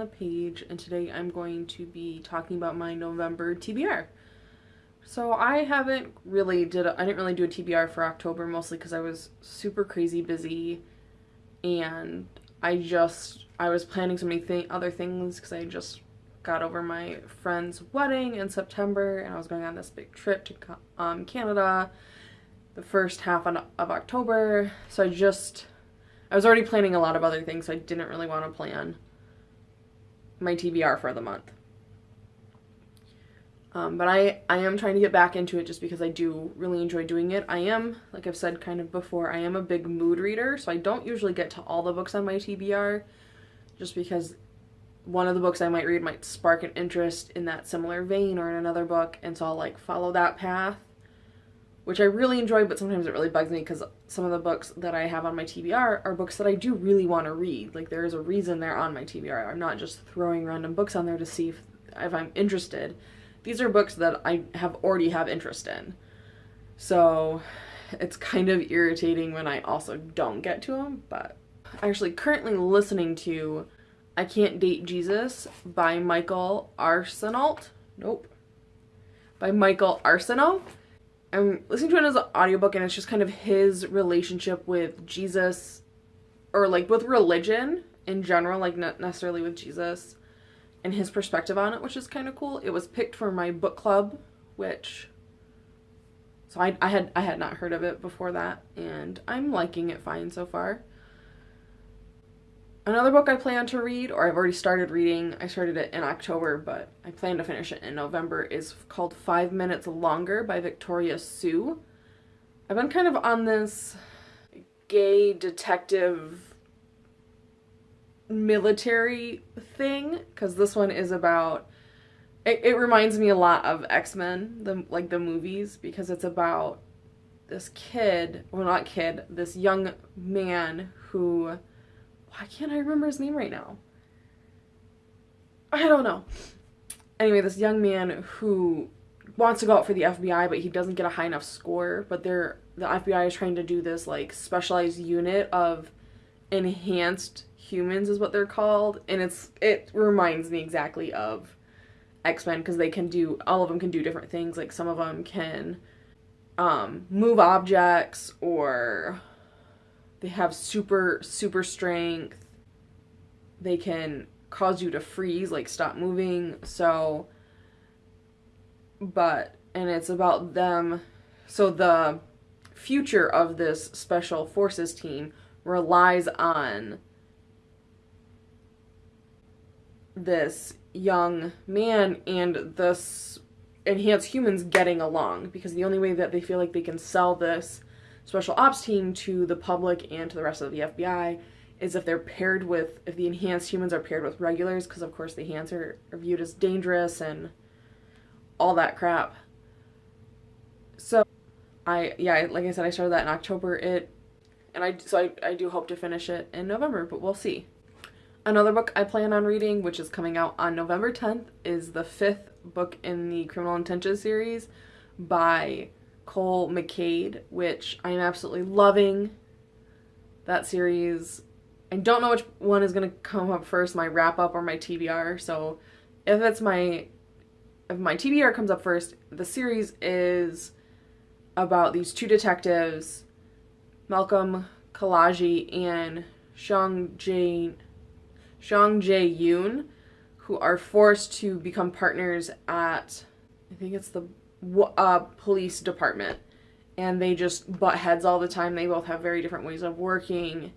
the Page, and today I'm going to be talking about my November TBR. So I haven't really did I didn't really do a TBR for October mostly because I was super crazy busy, and I just I was planning so many th- other things because I just got over my friend's wedding in September, and I was going on this big trip to um, Canada the first half of October. So I just I was already planning a lot of other things, so I didn't really want to plan my TBR for the month. Um, but I, I am trying to get back into it just because I do really enjoy doing it. I am, like I've said kind of before, I am a big mood reader, so I don't usually get to all the books on my TBR just because one of the books I might read might spark an interest in that similar vein or in another book, and so I'll like follow that path which I really enjoy, but sometimes it really bugs me because some of the books that I have on my TBR are books that I do really want to read. Like there is a reason they're on my TBR. I'm not just throwing random books on there to see if, if I'm interested. These are books that I have already have interest in. So it's kind of irritating when I also don't get to them, but I'm actually currently listening to I Can't Date Jesus by Michael Arsenault. Nope. By Michael Arceneaux I'm listening to it as an audiobook and it's just kind of his relationship with Jesus or like with religion in general, like not necessarily with Jesus and his perspective on it, which is kind of cool. It was picked for my book club, which so I, I had I had not heard of it before that and I'm liking it fine so far. Another book I plan to read, or I've already started reading, I started it in October, but I plan to finish it in November, is called Five Minutes Longer by Victoria Sue. I've been kind of on this gay detective military thing, because this one is about it, it reminds me a lot of X-Men, the like the movies, because it's about this kid, well not kid, this young man who why can't I remember his name right now? I don't know. Anyway, this young man who wants to go out for the FBI, but he doesn't get a high enough score. But they're the FBI is trying to do this like specialized unit of enhanced humans is what they're called, and it's it reminds me exactly of X Men because they can do all of them can do different things. Like some of them can um, move objects or they have super, super strength. They can cause you to freeze, like stop moving. So, but, and it's about them. So the future of this special forces team relies on this young man and this enhanced humans getting along because the only way that they feel like they can sell this special ops team to the public and to the rest of the FBI is if they're paired with, if the enhanced humans are paired with regulars, because of course the enhanced are, are viewed as dangerous and all that crap. So, I, yeah, like I said, I started that in October. It, and I, so I, I do hope to finish it in November, but we'll see. Another book I plan on reading, which is coming out on November 10th, is the fifth book in the Criminal Intentions series by Cole McCade, which I am absolutely loving that series. I don't know which one is going to come up first, my wrap up or my TBR. So if it's my if my TBR comes up first, the series is about these two detectives, Malcolm Khalaji and Shang Jae Shang Jae Yoon, who are forced to become partners at I think it's the uh, police department and they just butt heads all the time. They both have very different ways of working.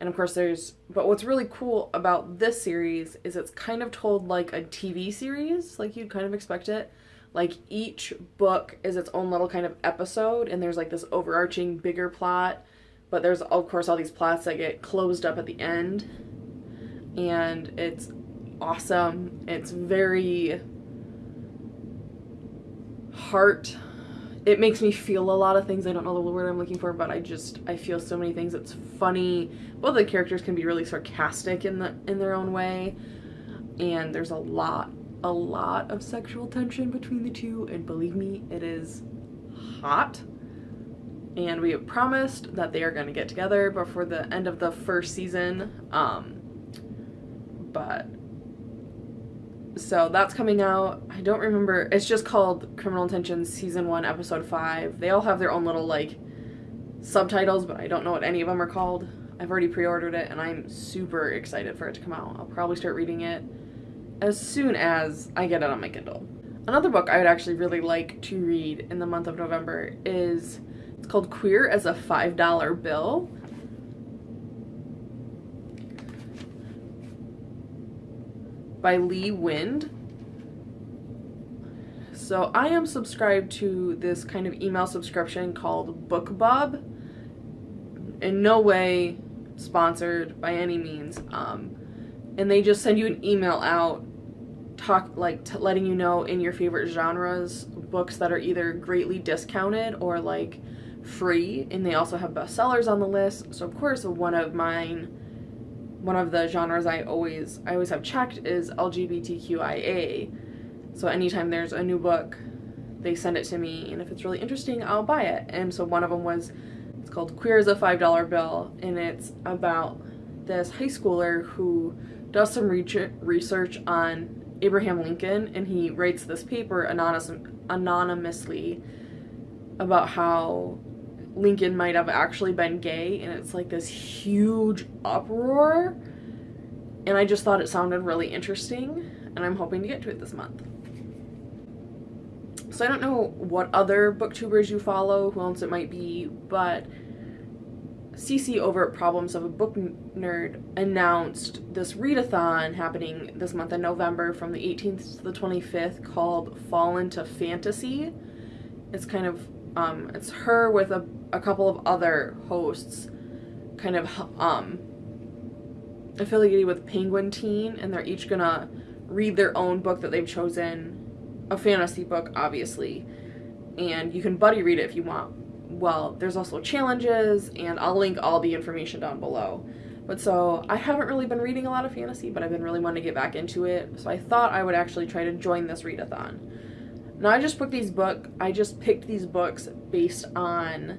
And of course, there's. But what's really cool about this series is it's kind of told like a TV series, like you'd kind of expect it. Like each book is its own little kind of episode, and there's like this overarching bigger plot. But there's, of course, all these plots that get closed up at the end. And it's awesome. It's very heart it makes me feel a lot of things. I don't know the word I'm looking for, but I just I feel so many things. It's funny. Both the characters can be really sarcastic in the in their own way. And there's a lot a lot of sexual tension between the two, and believe me, it is hot. And we have promised that they are going to get together before the end of the first season. Um but So that's coming out. I don't remember. It's just called Criminal Intentions Season 1, Episode 5. They all have their own little, like, subtitles, but I don't know what any of them are called. I've already pre ordered it and I'm super excited for it to come out. I'll probably start reading it as soon as I get it on my Kindle. Another book I would actually really like to read in the month of November is it's called Queer as a $5 Bill. By Lee Wind. So I am subscribed to this kind of email subscription called BookBub. In no way sponsored by any means. Um, and they just send you an email out talk like letting you know in your favorite genres books that are either greatly discounted or like free and they also have bestsellers on the list so of course one of mine one of the genres i always i always have checked is lgbtqia so anytime there's a new book they send it to me and if it's really interesting i'll buy it. And so one of them was it's called queer as a five dollar bill and it's about this high schooler who does some research on Abraham Lincoln and he writes this paper anonymous, anonymously about how Lincoln might have actually been gay and it's like this huge uproar and I just thought it sounded really interesting and I'm hoping to get to it this month. So I don't know what other booktubers you follow, who else it might be, but CC over at Problems of a Book Nerd announced this readathon happening this month in November from the 18th to the 25th called Fall into Fantasy. It's kind of, um, it's her with a, a couple of other hosts kind of um, affiliated with Penguin Teen and they're each gonna read their own book that they've chosen, a fantasy book obviously, and you can buddy read it if you want well, there's also challenges, and I'll link all the information down below. But so, I haven't really been reading a lot of fantasy, but I've been really wanting to get back into it, so I thought I would actually try to join this readathon. Now, I just picked these book. I just picked these books based on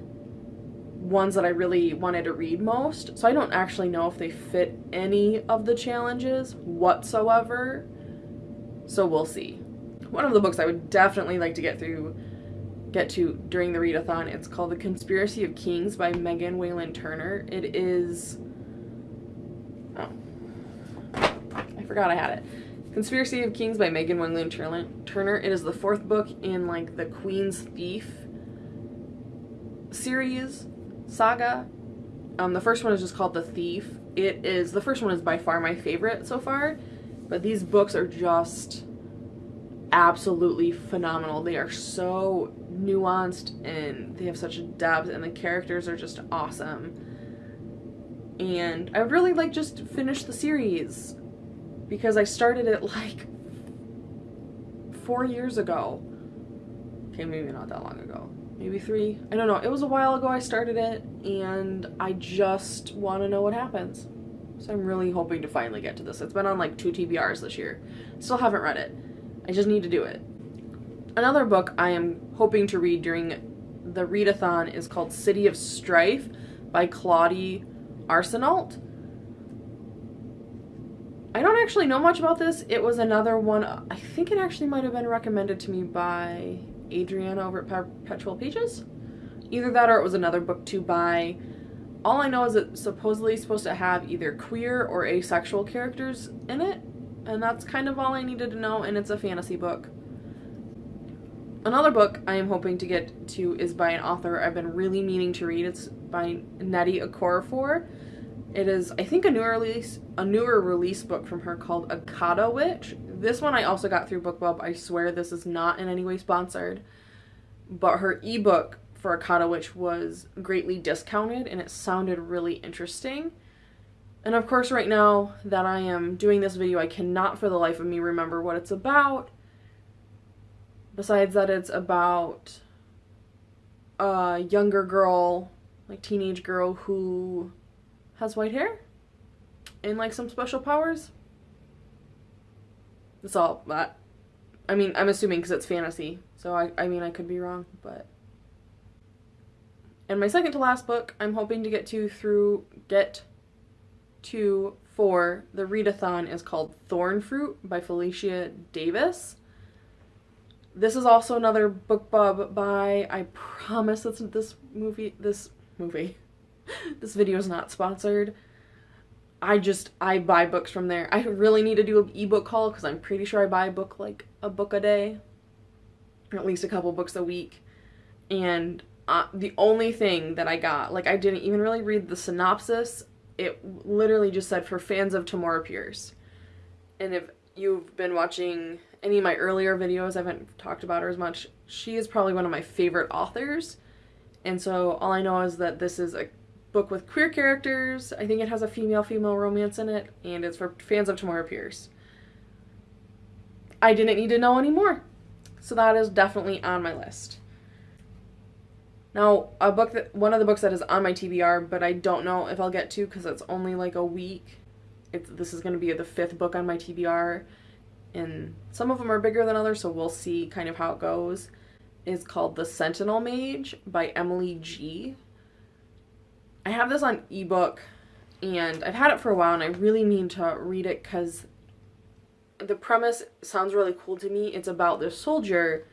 ones that I really wanted to read most, so I don't actually know if they fit any of the challenges whatsoever, so we'll see. One of the books I would definitely like to get through get to during the readathon. It's called The Conspiracy of Kings by Megan Whalen Turner. It is. Oh. I forgot I had it. Conspiracy of Kings by Megan Whalen Turner. It is the fourth book in like the Queen's Thief series saga. Um, the first one is just called The Thief. It is the first one is by far my favorite so far, but these books are just absolutely phenomenal. They are so nuanced and they have such depth and the characters are just awesome. And I would really like just finish the series because I started it like four years ago. Okay, maybe not that long ago. Maybe three. I don't know. It was a while ago I started it and I just want to know what happens. So I'm really hoping to finally get to this. It's been on like two TBRs this year. Still haven't read it. I just need to do it. Another book I am hoping to read during the readathon is called City of Strife by Claudie Arsenault. I don't actually know much about this. It was another one, I think it actually might have been recommended to me by Adriana over at Perpetual Pages. Either that or it was another book to buy. All I know is it's supposedly supposed to have either queer or asexual characters in it. And that's kind of all I needed to know, and it's a fantasy book. Another book I am hoping to get to is by an author I've been really meaning to read. It's by Nnedi Okorafor. It is, I think, a newer release, a newer release book from her called Akata Witch. This one I also got through BookBub. I swear this is not in any way sponsored, but her ebook for Akata Witch was greatly discounted, and it sounded really interesting. And of course, right now that I am doing this video, I cannot for the life of me remember what it's about. Besides that, it's about a younger girl, like teenage girl, who has white hair and like some special powers. That's all that. I mean, I'm assuming because it's fantasy, so I, I mean, I could be wrong, but. And my second to last book, I'm hoping to get to through get to for the readathon is called Thornfruit by Felicia Davin. This is also another BookBub by, I promise it's this movie, this movie, this video is not sponsored. I just, I buy books from there. I really need to do an ebook haul because I'm pretty sure I buy a book like a book a day, or at least a couple books a week. And uh, the only thing that I got, like I didn't even really read the synopsis. It literally just said for fans of Tamora Pierce. And if you've been watching any of my earlier videos, I haven't talked about her as much. She is probably one of my favorite authors. And so all I know is that this is a book with queer characters. I think it has a female-female romance in it, and it's for fans of Tamora Pierce. I didn't need to know anymore. So that is definitely on my list. Now, a book that one of the books that is on my TBR, but I don't know if I'll get to because it's only like a week. It's this is going to be the fifth book on my TBR, and some of them are bigger than others, so we'll see kind of how it goes. Is called The Sentinel Mage by Emily Gee. I have this on ebook, and I've had it for a while, and I really mean to read it because the premise sounds really cool to me. It's about this soldier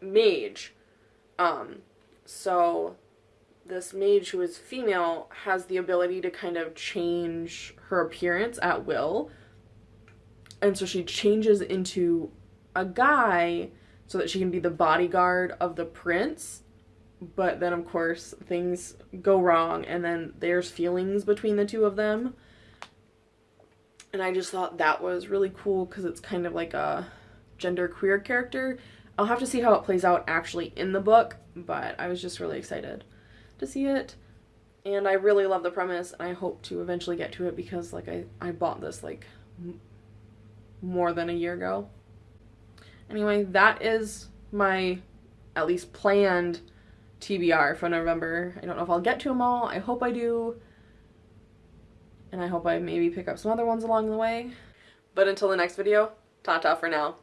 mage. Um, so this mage who is female has the ability to kind of change her appearance at will. And so she changes into a guy so that she can be the bodyguard of the prince. But then, of course, things go wrong, and then there's feelings between the two of them. And I just thought that was really cool because it's kind of like a gender queer character. I'll have to see how it plays out actually in the book, but I was just really excited to see it. And I really love the premise, and I hope to eventually get to it because, like, I, I bought this, like, more than a year ago. Anyway, that is my, at least planned TBR for November. I don't know if I'll get to them all. I hope I do. And I hope I maybe pick up some other ones along the way. But until the next video, ta-ta for now.